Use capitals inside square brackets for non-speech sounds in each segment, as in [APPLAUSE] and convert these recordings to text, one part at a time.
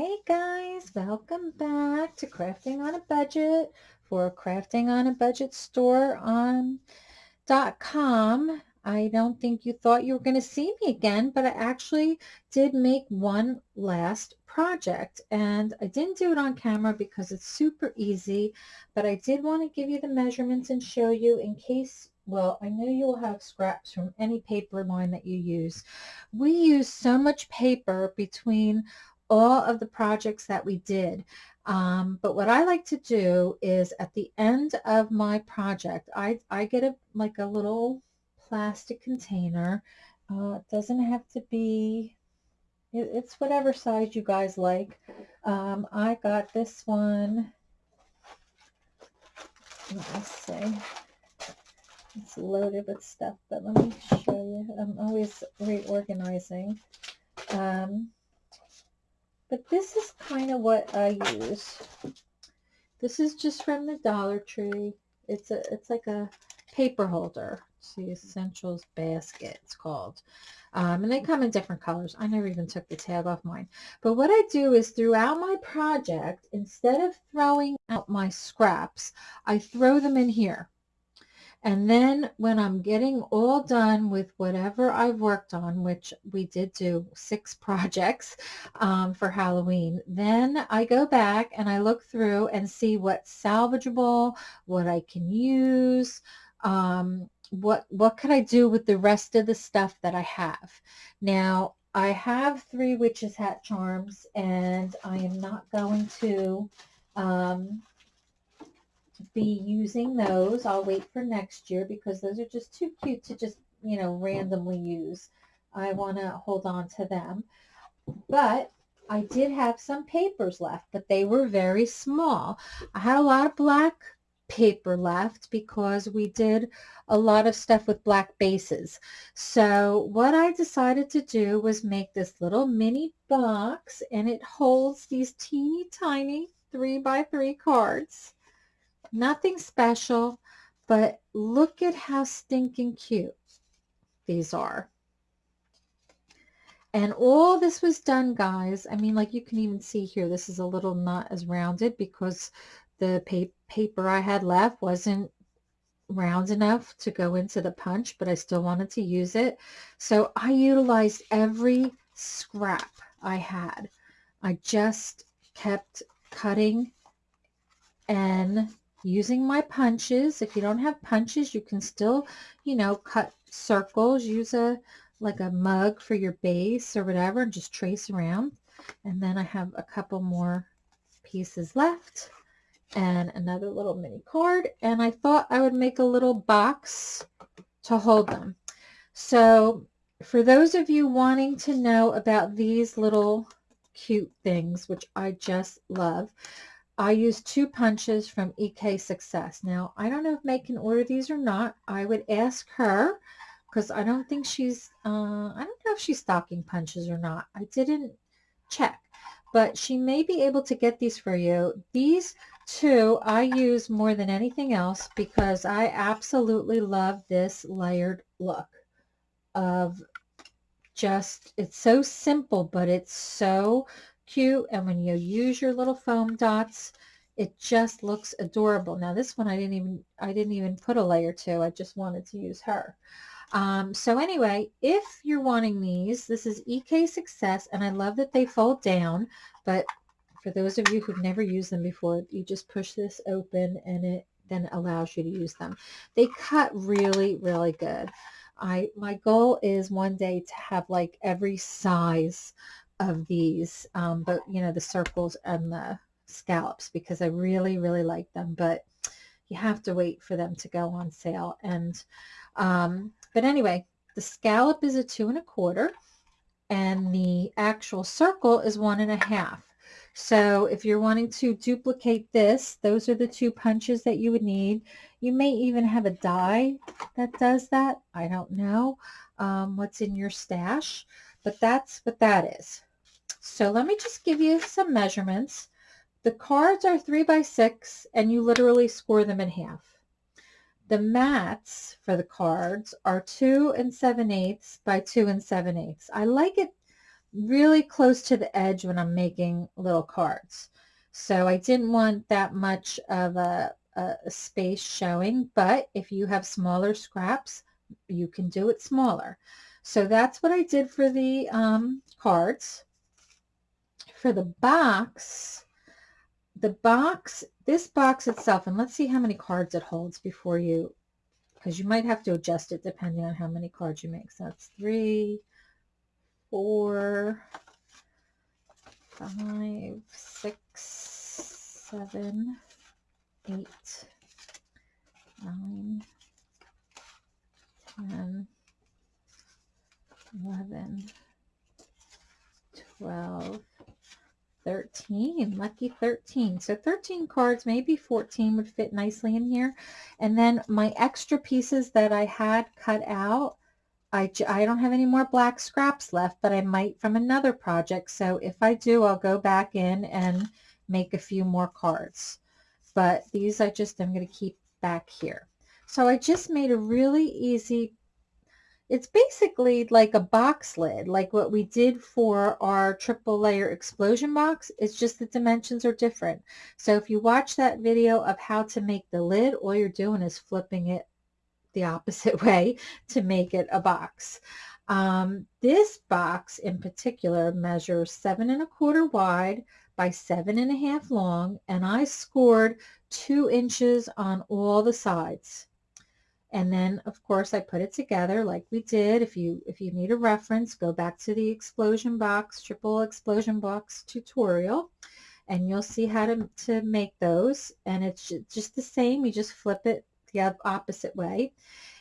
Hey guys, welcome back to Crafting on a Budget for Crafting on a Budget store on .com. I don't think you thought you were going to see me again, but I actually did make one last project and I didn't do it on camera because it's super easy, but I did want to give you the measurements and show you in case well, I know you'll have scraps from any paper line that you use. We use so much paper between all of the projects that we did. Um, but what I like to do is at the end of my project, I, I get a like a little plastic container. Uh, it doesn't have to be, it, it's whatever size you guys like. Um, I got this one, let me see. It's loaded with stuff, but let me show you. I'm always reorganizing. Um, but this is kind of what I use. This is just from the Dollar Tree. It's a it's like a paper holder. It's the Essentials Basket, it's called. Um, and they come in different colors. I never even took the tag off mine. But what I do is throughout my project, instead of throwing out my scraps, I throw them in here. And then when I'm getting all done with whatever I've worked on, which we did do six [LAUGHS] projects um, for Halloween, then I go back and I look through and see what's salvageable, what I can use, um, what, what could I do with the rest of the stuff that I have. Now, I have three witches hat charms and I am not going to um, be using those. I'll wait for next year because those are just too cute to just, you know, randomly use. I want to hold on to them. But I did have some papers left, but they were very small. I had a lot of black paper left because we did a lot of stuff with black bases. So what I decided to do was make this little mini box and it holds these teeny tiny three by three cards. Nothing special, but look at how stinking cute these are. And all this was done, guys. I mean, like you can even see here, this is a little not as rounded because the pa paper I had left wasn't round enough to go into the punch, but I still wanted to use it. So I utilized every scrap I had. I just kept cutting and using my punches. If you don't have punches, you can still, you know, cut circles. Use a like a mug for your base or whatever and just trace around. And then I have a couple more pieces left and another little mini card. And I thought I would make a little box to hold them. So for those of you wanting to know about these little cute things, which I just love, I use two punches from EK Success. Now, I don't know if May can order these or not. I would ask her because I don't think she's, uh, I don't know if she's stocking punches or not. I didn't check, but she may be able to get these for you. These two I use more than anything else because I absolutely love this layered look of just, it's so simple, but it's so cute and when you use your little foam dots it just looks adorable. Now this one I didn't even I didn't even put a layer to I just wanted to use her. Um, so anyway if you're wanting these this is EK Success and I love that they fold down but for those of you who've never used them before you just push this open and it then allows you to use them. They cut really really good. I my goal is one day to have like every size of these, um, but you know, the circles and the scallops because I really, really like them, but you have to wait for them to go on sale. And, um, but anyway, the scallop is a two and a quarter and the actual circle is one and a half. So if you're wanting to duplicate this, those are the two punches that you would need. You may even have a die that does that. I don't know um, what's in your stash, but that's what that is. So let me just give you some measurements. The cards are three by six and you literally score them in half. The mats for the cards are two and seven eighths by two and seven eighths. I like it really close to the edge when I'm making little cards. So I didn't want that much of a, a, a space showing, but if you have smaller scraps, you can do it smaller. So that's what I did for the um, cards. For the box, the box, this box itself, and let's see how many cards it holds before you, because you might have to adjust it depending on how many cards you make. So that's three, four, five, six, seven, eight, nine, ten, eleven, twelve, 13 lucky 13 so 13 cards maybe 14 would fit nicely in here. And then my extra pieces that I had cut out I, I don't have any more black scraps left but I might from another project. So if I do I'll go back in and make a few more cards. But these I just I'm going to keep back here. So I just made a really easy it's basically like a box lid, like what we did for our triple layer explosion box. It's just the dimensions are different. So if you watch that video of how to make the lid, all you're doing is flipping it the opposite [LAUGHS] way to make it a box. Um, this box in particular measures seven and a quarter wide by seven and a half long, and I scored two inches on all the sides. And then, of course, I put it together like we did. If you if you need a reference, go back to the explosion box, triple explosion box tutorial, and you'll see how to, to make those. And it's just the same. You just flip it the opposite way.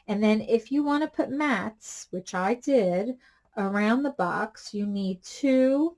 And then if you want to put mats, which I did, around the box, you need two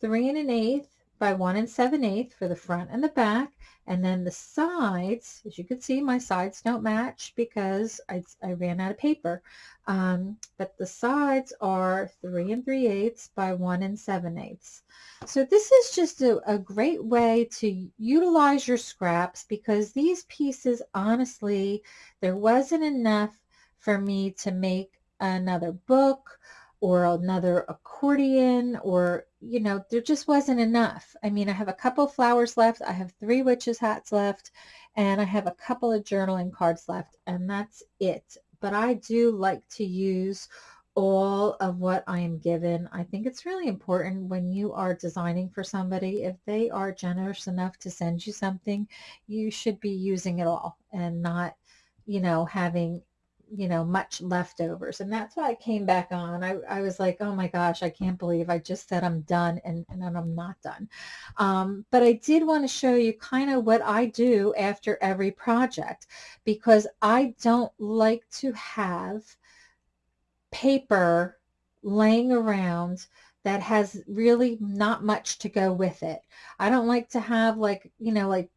three and an eighth by one and 7 eighths for the front and the back. And then the sides, as you can see, my sides don't match because I, I ran out of paper. Um, but the sides are three and three eighths by one and seven eighths. So this is just a, a great way to utilize your scraps because these pieces, honestly, there wasn't enough for me to make another book or another accordion or you know there just wasn't enough i mean i have a couple flowers left i have three witches hats left and i have a couple of journaling cards left and that's it but i do like to use all of what I am given. I think it's really important when you are designing for somebody, if they are generous enough to send you something, you should be using it all and not, you know, having you know, much leftovers. And that's why I came back on. I, I was like, oh my gosh, I can't believe I just said I'm done and, and I'm not done. Um, but I did want to show you kind of what I do after every project because I don't like to have paper laying around that has really not much to go with it. I don't like to have like, you know, like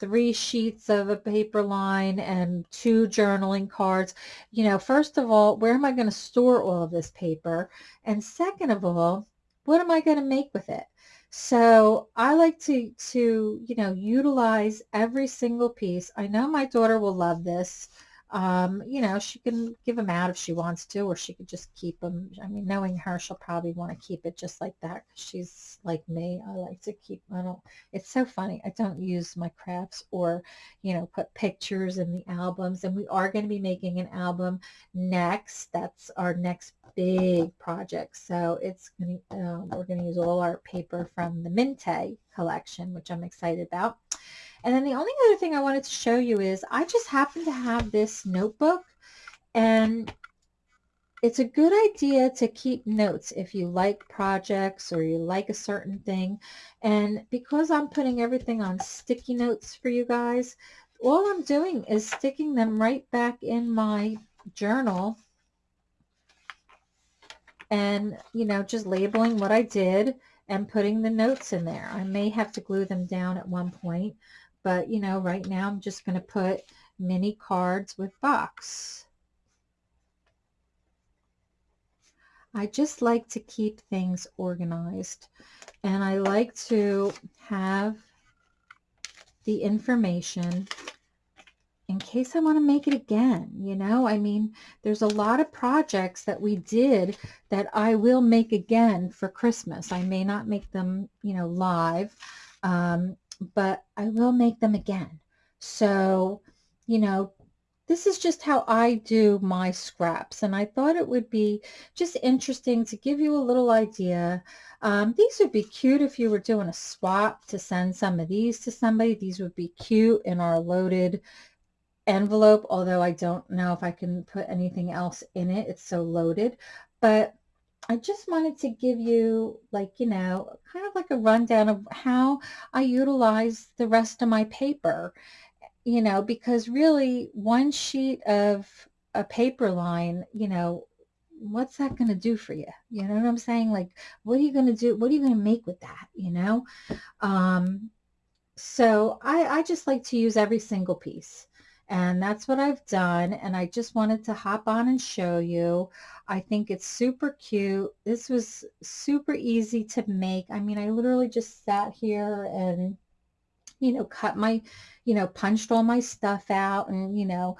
three sheets of a paper line and two journaling cards. You know, first of all, where am I going to store all of this paper? And second of all, what am I going to make with it? So I like to, to, you know, utilize every single piece. I know my daughter will love this um, you know, she can give them out if she wants to, or she could just keep them. I mean, knowing her, she'll probably want to keep it just like that. She's like me. I like to keep, I don't, it's so funny. I don't use my crafts or, you know, put pictures in the albums. And we are going to be making an album next. That's our next big project. So it's going to, um, we're going to use all our paper from the Mintay collection, which I'm excited about. And then the only other thing I wanted to show you is I just happen to have this notebook and it's a good idea to keep notes if you like projects or you like a certain thing. And because I'm putting everything on sticky notes for you guys, all I'm doing is sticking them right back in my journal and, you know, just labeling what I did and putting the notes in there. I may have to glue them down at one point, but, you know, right now I'm just going to put mini cards with box. I just like to keep things organized and I like to have the information in case I want to make it again. You know, I mean, there's a lot of projects that we did that I will make again for Christmas. I may not make them, you know, live, um, but I will make them again. So, you know, this is just how I do my scraps. And I thought it would be just interesting to give you a little idea. Um, these would be cute if you were doing a swap to send some of these to somebody. These would be cute in our loaded envelope, although I don't know if I can put anything else in it. It's so loaded. But I just wanted to give you like, you know, kind of like a rundown of how I utilize the rest of my paper, you know, because really one sheet of a paper line, you know, what's that going to do for you? You know what I'm saying? Like, what are you going to do? What are you going to make with that? You know? Um, so I, I just like to use every single piece. And that's what I've done. And I just wanted to hop on and show you. I think it's super cute. This was super easy to make. I mean, I literally just sat here and, you know, cut my, you know, punched all my stuff out and, you know,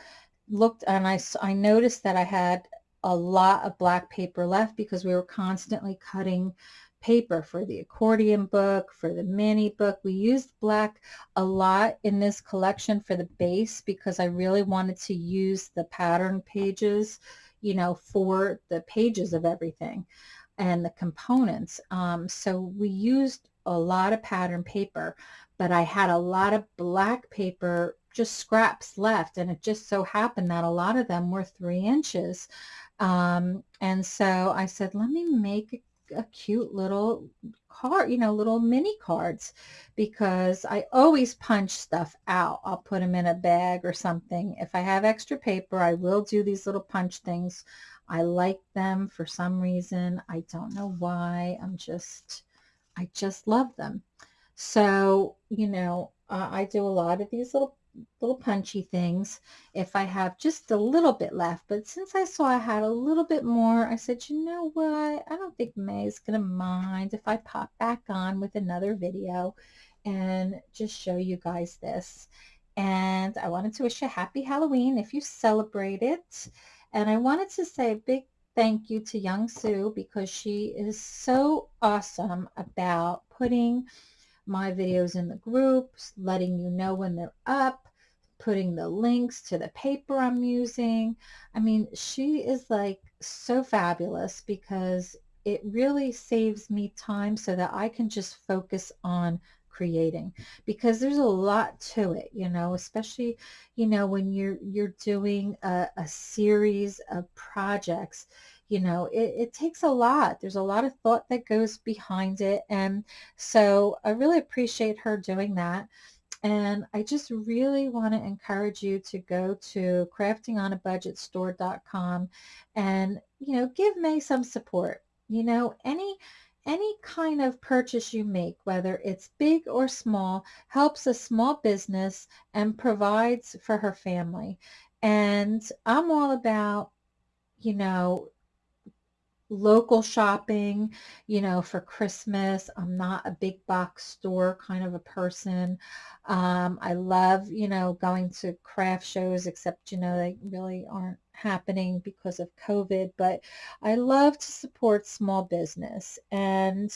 looked and I, I noticed that I had a lot of black paper left because we were constantly cutting paper for the accordion book, for the mini book. We used black a lot in this collection for the base because I really wanted to use the pattern pages, you know, for the pages of everything and the components. Um, so we used a lot of pattern paper, but I had a lot of black paper, just scraps left. And it just so happened that a lot of them were three inches. Um, and so I said, let me make a cute little card, you know, little mini cards because I always punch stuff out. I'll put them in a bag or something. If I have extra paper, I will do these little punch things. I like them for some reason. I don't know why. I'm just, I just love them. So, you know, uh, I do a lot of these little little punchy things if I have just a little bit left. But since I saw I had a little bit more, I said, you know what? I don't think May's going to mind if I pop back on with another video and just show you guys this. And I wanted to wish you a happy Halloween if you celebrate it. And I wanted to say a big thank you to Young Sue because she is so awesome about putting my videos in the groups, letting you know when they're up, putting the links to the paper I'm using. I mean, she is like so fabulous because it really saves me time so that I can just focus on creating because there's a lot to it you know especially you know when you're you're doing a, a series of projects you know, it, it takes a lot. There's a lot of thought that goes behind it. And so I really appreciate her doing that. And I just really want to encourage you to go to craftingonabudgetstore.com and, you know, give May some support. You know, any any kind of purchase you make, whether it's big or small, helps a small business and provides for her family. And I'm all about, you know, local shopping, you know, for Christmas. I'm not a big box store kind of a person. Um, I love, you know, going to craft shows, except, you know, they really aren't happening because of COVID, but I love to support small business. And,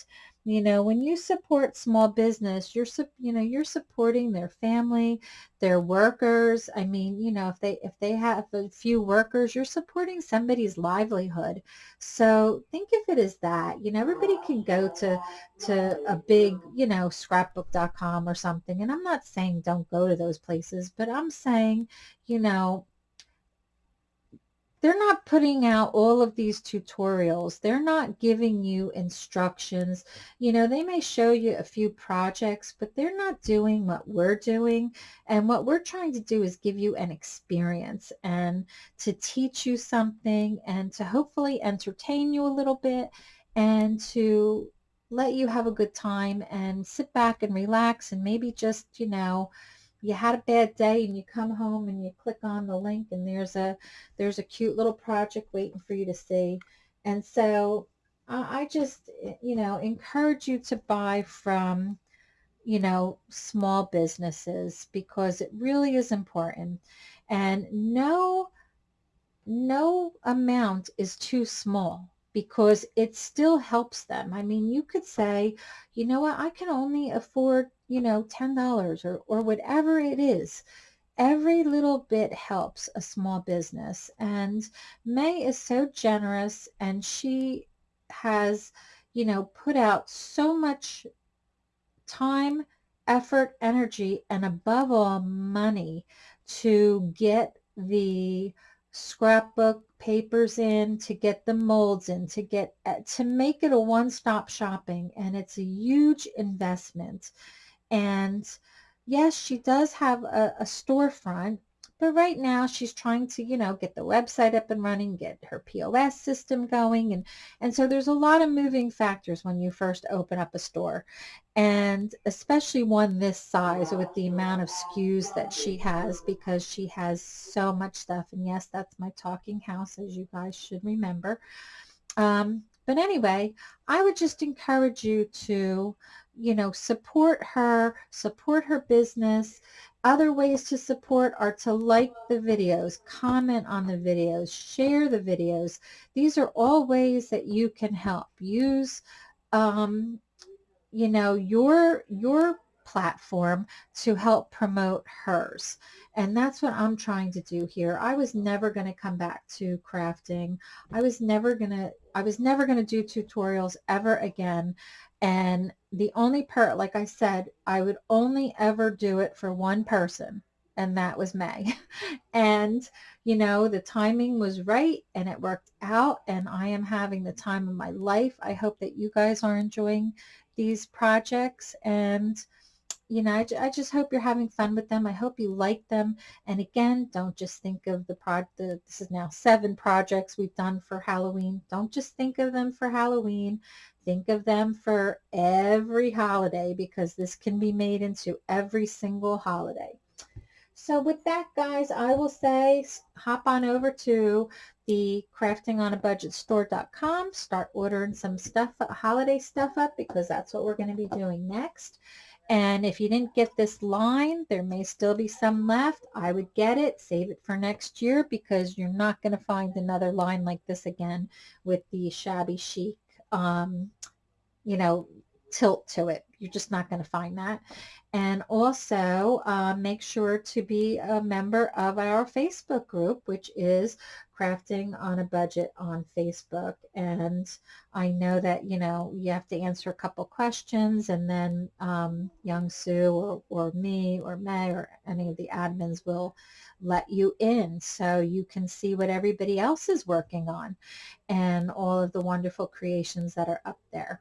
you know, when you support small business, you're, you know, you're supporting their family, their workers. I mean, you know, if they, if they have a few workers, you're supporting somebody's livelihood. So think of it as that, you know, everybody can go to, to a big, you know, scrapbook.com or something. And I'm not saying don't go to those places, but I'm saying, you know, they're not putting out all of these tutorials. They're not giving you instructions. You know, they may show you a few projects, but they're not doing what we're doing. And what we're trying to do is give you an experience and to teach you something and to hopefully entertain you a little bit and to let you have a good time and sit back and relax and maybe just, you know, you had a bad day and you come home and you click on the link and there's a there's a cute little project waiting for you to see and so I just eh, you know encourage you to buy from you know, small businesses because it really is important. And no, no amount is too small because it still helps them. I mean, you could say, you know what, I can only afford, you know, $10 or, or whatever it is. Every little bit helps a small business. And May is so generous and she has, you know, put out so much time, effort, energy, and above all, money to get the scrapbook papers in, to get the molds in, to get uh, to make it a one-stop shopping. And it's a huge investment. And yes, she does have a, a storefront, but right now she's trying to, you know, get the website up and running, get her POS system going. And, and so there's a lot of moving factors when you first open up a store. And especially one this size with the amount of SKUs that she has because she has so much stuff. And yes, that's my talking house, as you guys should remember. Um, but anyway, I would just encourage you to, you know, support her, support her business, other ways to support are to like the videos, comment on the videos, share the videos. These are all ways that you can help. Use, um, you know, your, your platform to help promote hers. And that's what I'm trying to do here. I was never going to come back to crafting. I was never going to, I was never going to do tutorials ever again. And the only part, like I said, I would only ever do it for one person and that was May. [LAUGHS] and, you know, the timing was right and it worked out and I am having the time of my life. I hope that you guys are enjoying these projects and you know, I, just hope you're having fun with them. I hope you like them. And again, don't just think of the project. This is now seven projects we've done for Halloween. Don't just think of them for Halloween. Think of them for every holiday because this can be made into every single holiday. So with that, guys, I will say hop on over to the craftingonabudgetstore.com. Start ordering some stuff, uh, holiday stuff up because that's what we're going to be doing next. And if you didn't get this line, there may still be some left. I would get it, save it for next year because you're not going to find another line like this again with the shabby chic, um, you know, tilt to it. You're just not going to find that. And also uh, make sure to be a member of our Facebook group, which is Crafting on a Budget on Facebook. And I know that, you know, you have to answer a couple questions and then um, Young Sue or, or me or May or any of the admins will let you in so you can see what everybody else is working on and all of the wonderful creations that are up there.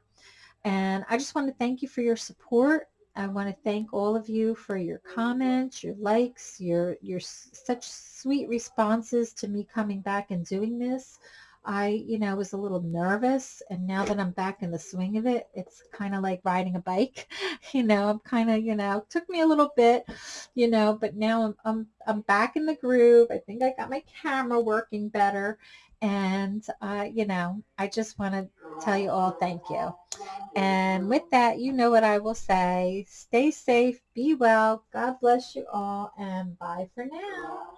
And I just want to thank you for your support. I want to thank all of you for your comments, your likes, your, your such sweet responses to me coming back and doing this. I, you know, was a little nervous and now that I'm back in the swing of it, it's kind of like riding a bike. [LAUGHS] You know, I'm kind of, you know, took me a little bit, you know, but now I'm, I'm, I'm back in the groove. I think I got my camera working better and, uh, you know, I just want to tell you all thank you. And with that, you know what I will say. Stay safe, be well, God bless you all, and bye for now.